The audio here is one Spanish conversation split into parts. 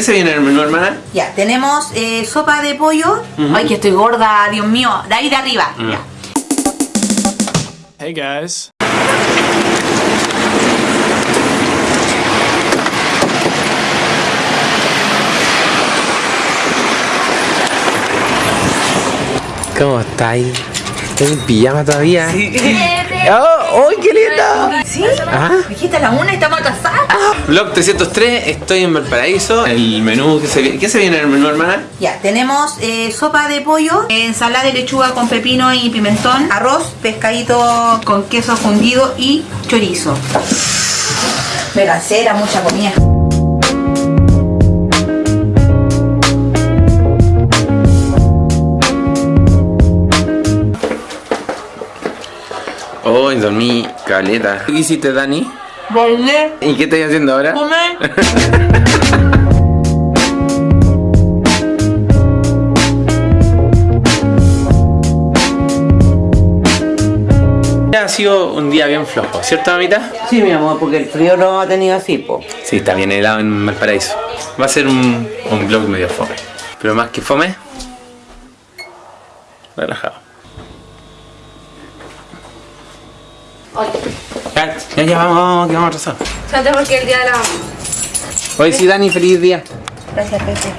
¿Qué se viene en el menú, hermana? Ya, tenemos eh, sopa de pollo. Ay, que estoy gorda, Dios mío. De ahí de arriba. Mm. Ya. Hey guys. ¿Cómo estáis? ¿Estás en pijama todavía? ¡Oh! ¡Uy, qué linda! ¿Sí? Ajá. Dijiste a la una y estamos casadas. Vlog 303, estoy en Valparaíso. El menú que se viene. ¿Qué se viene en el menú, hermana? Ya, tenemos eh, sopa de pollo, ensalada de lechuga con pepino y pimentón, arroz, pescadito con queso fundido y chorizo. Me cansé, era mucha comida. Hoy dormí caleta. ¿Qué hiciste, Dani? Volver, ¿Y qué estás haciendo ahora? comer. Ha sido un día bien flojo, ¿cierto, mamita? Sí, mi amor, porque el frío no ha tenido así, po. Sí, está bien helado en Valparaíso. Va a ser un, un vlog medio fome. Pero más que fome, relajado. Ya, ya, vamos, vamos, que vamos porque el día de la... Hoy sí, Dani, feliz día. Gracias, Pepe.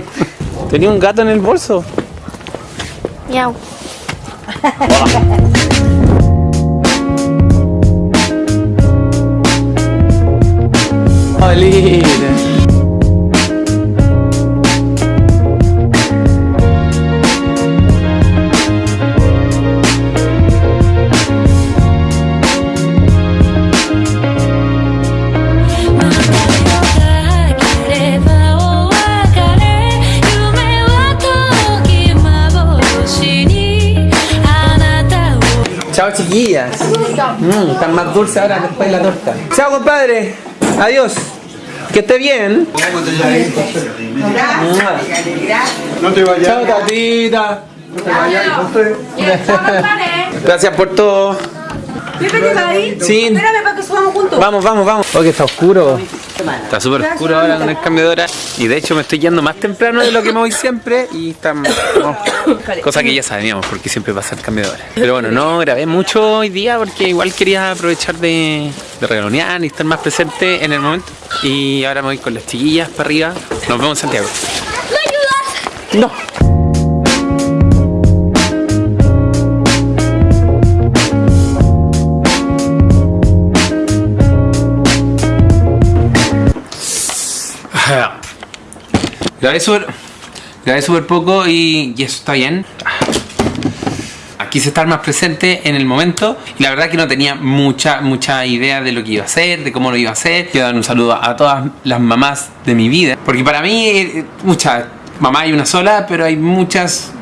Tenía un gato en el bolso. Miau. Chao chiquillas. Mm, están más dulces ahora después de la torta. Chao compadre. Adiós. Que esté bien. No te vayas. Chao tatita. No te vayas. Gracias por todo. Espérame para que subamos. Vamos, vamos, vamos. Oh, que está oscuro. Está súper oscuro ahora con el cambio de hora. Y de hecho me estoy yendo más temprano de lo que me voy siempre. Y está. cosa que ya sabíamos, porque siempre pasa el cambio de hora. Pero bueno, no grabé mucho hoy día porque igual quería aprovechar de, de regalonear y estar más presente en el momento. Y ahora me voy con las chiquillas para arriba. Nos vemos en Santiago. ¿Me ayudas? No. Grabé súper grabé súper poco y, y eso está bien. Quise estar más presente en el momento y la verdad que no tenía mucha, mucha idea de lo que iba a hacer, de cómo lo iba a hacer. Quiero dar un saludo a todas las mamás de mi vida, porque para mí, eh, muchas, mamá hay una sola, pero hay muchas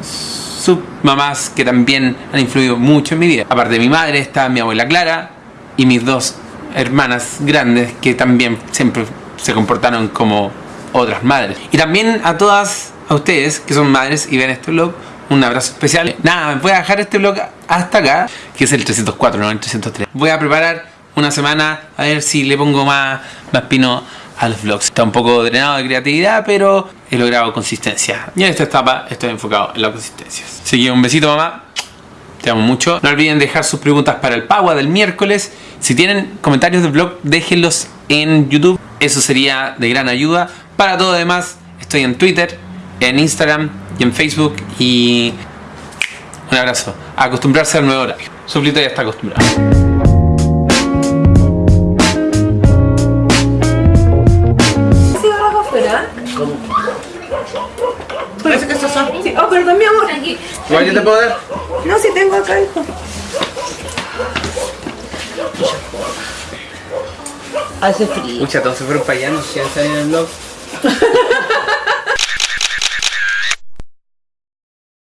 submamás que también han influido mucho en mi vida. Aparte de mi madre está mi abuela Clara y mis dos hermanas grandes que también siempre se comportaron como otras madres. Y también a todas, a ustedes que son madres y ven este vlog, un abrazo especial. Nada, voy a dejar este vlog hasta acá, que es el 304, no el 303. Voy a preparar una semana a ver si le pongo más, más pino a los vlogs. Está un poco drenado de creatividad, pero he logrado consistencia. Y en esta etapa estoy enfocado en la consistencia. Así que un besito mamá. Te amo mucho. No olviden dejar sus preguntas para el Pagua del miércoles. Si tienen comentarios del blog, déjenlos en YouTube. Eso sería de gran ayuda. Para todo demás, estoy en Twitter, en Instagram y en Facebook. Y un abrazo. A acostumbrarse al nuevo horario. Suplito ya está acostumbrado. ¿Sí abajo afuera? Parece que estos son. Sí. Oh, perdón, mi amor. Aquí. Igual yo te puedo dar. No, si tengo acá, hijo. Hace frío. Mucha, todos se fueron para allá, no sé si está en el blog.